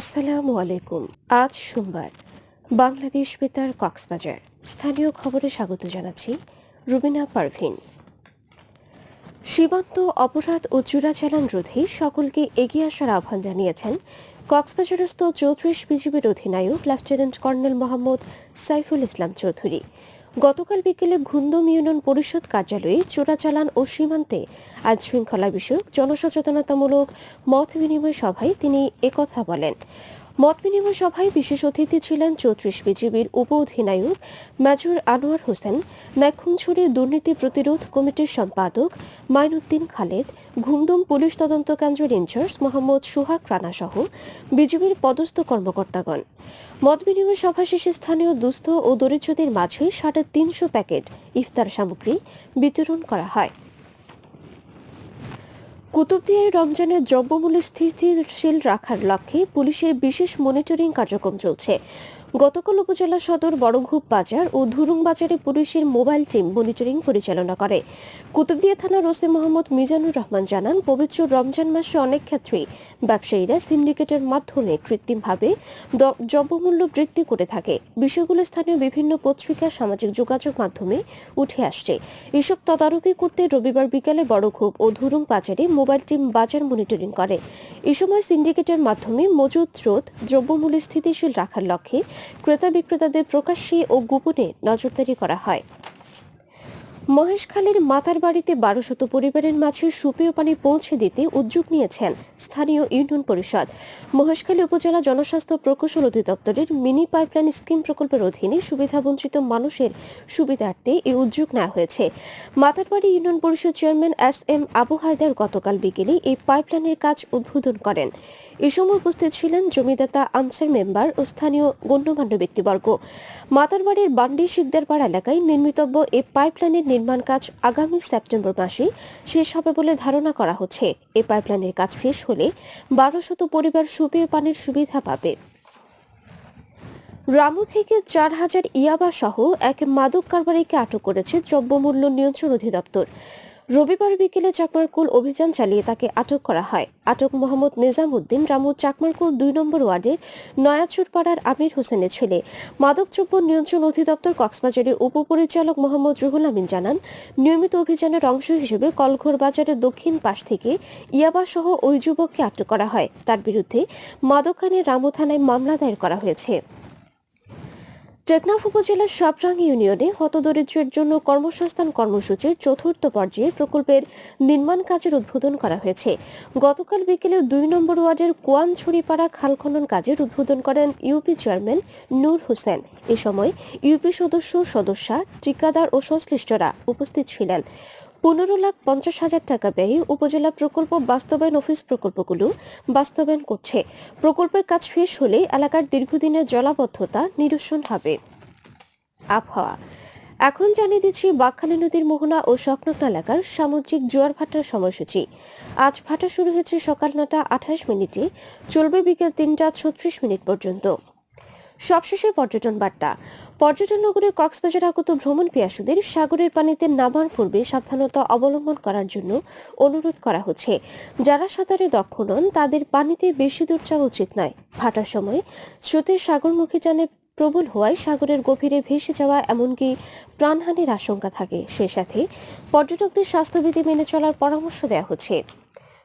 আসসালামু আলাইকুম। আজ সোমবার। বাংলাদেশ বেতার কক্সবাজার। স্থানীয় খবরে স্বাগত জানাচ্ছি রুবিনা পারভিন। সীমান্ত অপরাধ ও চোরাচালান রোধে সকলকে এগিয়ে আসার আহ্বান জানিয়েছেন কক্সবাজারস্থ চৌত্রিশ বিজিবির অধিনায়ক লেফটেন্যান্ট কর্নেল মোহাম্মদ সাইফুল ইসলাম চৌধুরী। গতকাল বিকেলে ঘুন্দম ইউনিয়ন পরিষদ কার্যালয়ে চোরাচালান ও সীমান্তে আজ শৃঙ্খলা বিষয়ক জনসচেতনতামূলক মত বিনিময় সভায় তিনি একথা বলেন। মত বিনিময় সভায় বিশেষ অতিথি ছিলেন চৌত্রিশ বিজিবির উপ অধিনায়ক মেজর আনোয়ার হোসেন নাইখুংছড়ি দুর্নীতি প্রতিরোধ কমিটির সম্পাদক মাইনুদ্দিন খালেদ, ঘুমদুম পুলিশ তদন্ত কেন্দ্রের ইনচার্জ মোহাম্মদ সুহাগ রানা সহ বিজিবির পদস্থ কর্মকর্তাগণ। মত বিনিময় সভা শেষে স্থানীয় দুস্থ ও দরিদ্রদের মাঝে সাড়ে তিনশো প্যাকেট ইফতার সামগ্রী বিতরণ করা হয়। কুতুবদিয়ায় রমজানের দ্রব্যমূল্য স্থিতিশীল রাখার লক্ষ্যে পুলিশের বিশেষ মনিটরিং কার্যক্রম চলছে। গতকাল উপজেলা সদর বড়ঘুপ বাজার ও ধুরুং বাজারে পুলিশের মোবাইল টিম মনিটরিং পরিচালনা করে। কুতুবদিয়া থানার ওসি মোহাম্মদ মিজানুর রহমান জানান, পবিত্র রমজান মাসে অনেক ক্ষেত্রেই ব্যবসায়ীরা সিন্ডিকেটের মাধ্যমে কৃত্রিমভাবে দ্রব্যমূল্য বৃদ্ধি করে থাকে। বিষয়গুলো স্থানীয় বিভিন্ন পত্রিকা, সামাজিক যোগাযোগ মাধ্যমে উঠে আসছে। এসব তদারকি করতে রবিবার বিকালে বড়ঘুপ ও ধুরুং বাজারে মোবাইল টিম বাজার মনিটরিং করে। এ সময় সিন্ডিকেটের মাধ্যমে মজুদ স্রোত দ্রব্যমূল্য স্থিতিশীল রাখার লক্ষ্যে ক্রেতা বিক্রেতাদের প্রকাশ্যে ও গোপনে নজরদারি করা হয়। মহেশখালীর মাতার বাড়িতে বারোশত পরিবারের মাঝে সুপেয় পানি পৌঁছে দিতে উদ্যোগ নিয়েছেন স্থানীয় ইউনিয়ন পরিষদ। মহেশখালী উপজেলা জনস্বাস্থ্য প্রকৌশল অধিদপ্তরের মিনি পাইপলাইন স্কিম প্রকল্পের অধীনে সুবিধাবঞ্চিত মানুষের সুবিধার্থে এই উদ্যোগ নেওয়া হয়েছে। Matarbari union parishad chairman S M Abu Haider গতকাল বিকেলে এই পাইপলাইনের কাজ উদ্বোধন করেন। এ সময় উপস্থিত ছিলেন জমিদাতা আনসার মেম্বার ও স্থানীয় গণ্যমান্য ব্যক্তিবর্গ। মাতারবাড়ির বান্ডি শিকদারপাড় এলাকায় নির্মিতব্য এই পাইপলাইনের নির্মাণ কাজ আগামী সেপ্টেম্বর মাসে শেষ হবে বলে ধারণা করা হচ্ছে। এই পাইপলাইনের কাজ শেষ হলে বারো শত পরিবার সুপেয় পানির সুবিধা পাবে। রামু থেকে চার হাজার ইয়াবা সহ এক মাদক কারবারিকে আটক করেছে দ্রব্যমূল্য নিয়ন্ত্রণ অধিদপ্তর। রবিবার বিকেলে চাকমারকুল অভিযান চালিয়ে তাকে আটক করা হয়। আটক মোহাম্মদ নিজাম উদ্দিন রামু চাকমারকুল দুই নম্বর ওয়ার্ডের নয়াচুরপাড়ার আমির হোসেনের ছেলে। মাদকদ্রব্য নিয়ন্ত্রণ অধিদপ্তর কক্সবাজারের উপপরিচালক মোহাম্মদ রুহুল আমিন জানান, নিয়মিত অভিযানের অংশ হিসেবে কলঘর বাজারের দক্ষিণ পাশ থেকে ইয়াবা সহ ওই যুবককে আটক করা হয়। তার বিরুদ্ধে মাদকানের রামু থানায় মামলা দায়ের করা হয়েছে। টেকনাফ উপজেলার সাবরাং ইউনিয়নে হতদরিদ্রের জন্য কর্মসংস্থান কর্মসূচির চতুর্থ পর্যায়ে প্রকল্পের নির্মাণ কাজের উদ্বোধন করা হয়েছে। গতকাল বিকেলে দুই নম্বর ওয়ার্ডের কোয়ানছড়িপাড়া খাল খনন কাজের উদ্বোধন করেন ইউপি চেয়ারম্যান নূর হোসেন। এ সময় ইউপি সদস্য, সদস্যা, ঠিকাদার ও সংশ্লিষ্টরা উপস্থিত ছিলেন। পনেরো লাখ পঞ্চাশ হাজার টাকা ব্যয়ে উপজেলা প্রকল্প বাস্তবায়ন অফিস প্রকল্পগুলো বাস্তবায়ন করছে। প্রকল্পের কাজ শেষ হলে এলাকার দীর্ঘদিনের জলাবদ্ধতা নিরসন হবে। আবহাওয়া। এখন জানিয়ে দিচ্ছি বাকখালী নদীর মোহনা ও সংলগ্ন এলাকার সামুদ্রিক জোয়ার ভাটার সময়সূচি। আজ ভাটা শুরু হয়েছে সকাল নটা আঠাশ মিনিটে, চলবে বিকেল তিনটা ছত্রিশ মিনিট পর্যন্ত। সবশেষে পর্যটন বার্তা। পর্যটন নগরী কক্সবাজার আগত ভ্রমণ পিয়াসুদের সাগরের পানিতে নামার পূর্বে সাবধানতা অবলম্বন করার জন্য অনুরোধ করা হচ্ছে। যারা সাঁতারে দক্ষ নন, তাদের পানিতে বেশি দূর যাওয়া উচিত নয়। ভাটার সময় স্রোতের সাগরমুখী যানে প্রবল হওয়ায় সাগরের গভীরে ভেসে যাওয়া এমনকি প্রাণহানির আশঙ্কা থাকে। সে সাথে পর্যটকদের স্বাস্থ্যবিধি মেনে চলার পরামর্শ দেওয়া হচ্ছে।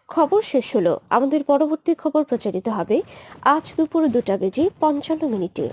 খবর শেষ হলো। আমাদের পরবর্তী খবর প্রচারিত হবে আজ দুপুর দুটা বেজে পঞ্চান্ন মিনিটে।